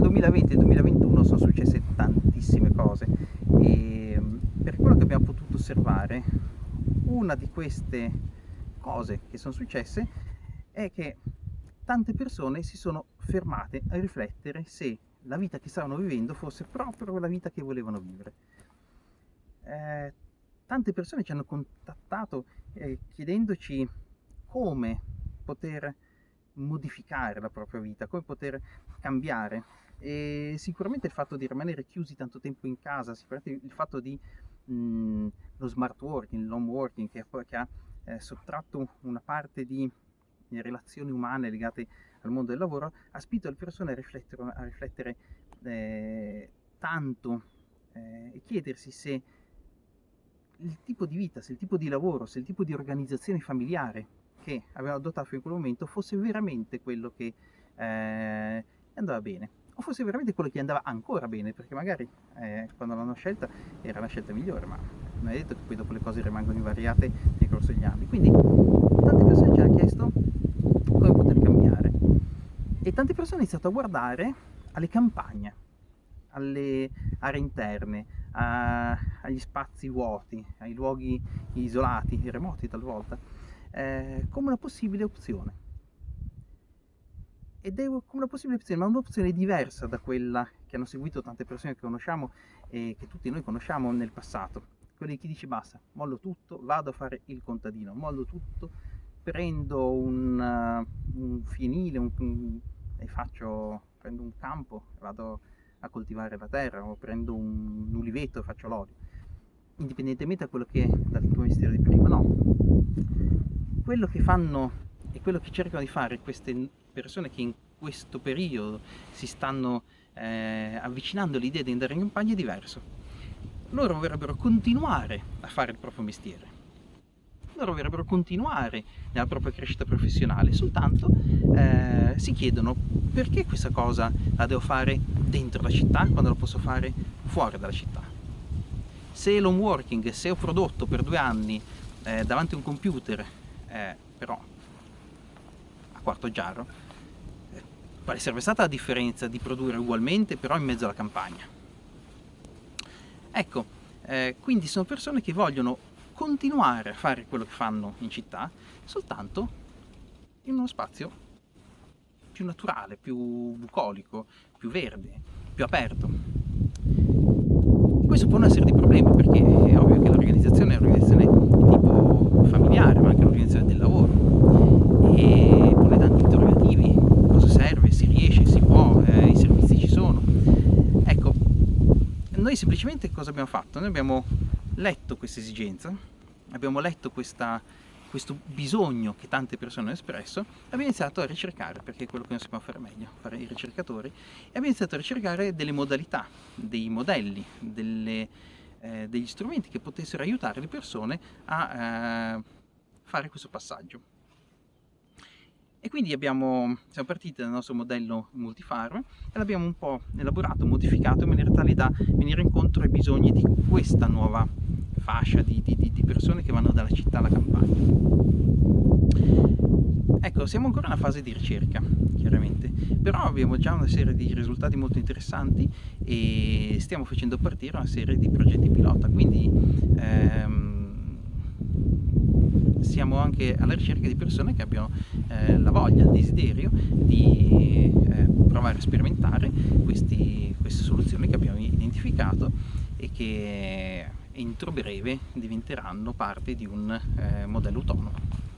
il 2020 e il 2021 sono successe tantissime cose e mm, per quello che abbiamo potuto osservare una di queste cose che sono successe è che tante persone si sono fermate a riflettere se la vita che stavano vivendo fosse proprio la vita che volevano vivere. Eh, tante persone ci hanno contattato eh, chiedendoci come poter modificare la propria vita, come poter cambiare e sicuramente il fatto di rimanere chiusi tanto tempo in casa, sicuramente il fatto di mh, mm, lo smart working, l'home working che, che ha eh, sottratto una parte di relazioni umane legate al mondo del lavoro ha spinto le persone a riflettere, a riflettere eh, tanto eh, e chiedersi se il tipo di vita, se il tipo di lavoro, se il tipo di organizzazione familiare che avevano adottato in quel momento fosse veramente quello che eh, andava bene o fosse veramente quello che andava ancora bene perché magari eh, quando l'hanno scelta era la scelta migliore ma non è detto che poi dopo le cose rimangono invariate nel corso degli anni quindi tante persone ci hanno chiesto come poter cambiare e tante persone hanno iniziato a guardare alle campagne alle aree interne a, agli spazi vuoti ai luoghi isolati remoti talvolta eh, come una possibile opzione. Ed è una possibile opzione, ma un'opzione diversa da quella che hanno seguito tante persone che conosciamo e che tutti noi conosciamo nel passato. Quelli chi dice basta, mollo tutto, vado a fare il contadino, mollo tutto, prendo un, uh, un fienile un, un, e faccio, prendo un campo, vado a coltivare la terra o prendo un, un uliveto e faccio l'olio indipendentemente da quello che è dal tuo mestiere di prima, no quello che fanno e quello che cercano di fare queste persone che in questo periodo si stanno eh, avvicinando all'idea di andare in campagna è diverso. Loro vorrebbero continuare a fare il proprio mestiere, loro vorrebbero continuare nella propria crescita professionale, soltanto eh, si chiedono perché questa cosa la devo fare dentro la città quando la posso fare fuori dalla città. Se l'home working, se ho prodotto per due anni eh, davanti a un computer eh, però quarto giarro, quale sarebbe stata la differenza di produrre ugualmente però in mezzo alla campagna? Ecco, eh, quindi sono persone che vogliono continuare a fare quello che fanno in città, soltanto in uno spazio più naturale, più bucolico, più verde, più aperto. Questo pone una serie di problemi perché è ovvio che l'organizzazione è un'organizzazione tipo familiare, ma anche l'organizzazione del lavoro e pone tanti interrogativi, cosa serve, si riesce, si può, eh, i servizi ci sono. Ecco, noi semplicemente cosa abbiamo fatto? Noi abbiamo letto questa esigenza, abbiamo letto questa questo bisogno che tante persone hanno espresso, abbiamo iniziato a ricercare, perché è quello che noi sappiamo fare meglio, fare i ricercatori, e abbiamo iniziato a ricercare delle modalità, dei modelli, delle, eh, degli strumenti che potessero aiutare le persone a eh, fare questo passaggio. E quindi abbiamo, siamo partiti dal nostro modello multifarm e l'abbiamo un po' elaborato, modificato in maniera tale da venire incontro ai bisogni di questa nuova fascia di, di, di persone che vanno dalla città alla campagna. Ecco, siamo ancora in una fase di ricerca, chiaramente, però abbiamo già una serie di risultati molto interessanti e stiamo facendo partire una serie di progetti pilota, quindi ehm, siamo anche alla ricerca di persone che abbiano eh, la voglia, il desiderio di eh, provare a sperimentare questi, queste soluzioni che abbiamo identificato e che entro breve diventeranno parte di un eh, modello autonomo.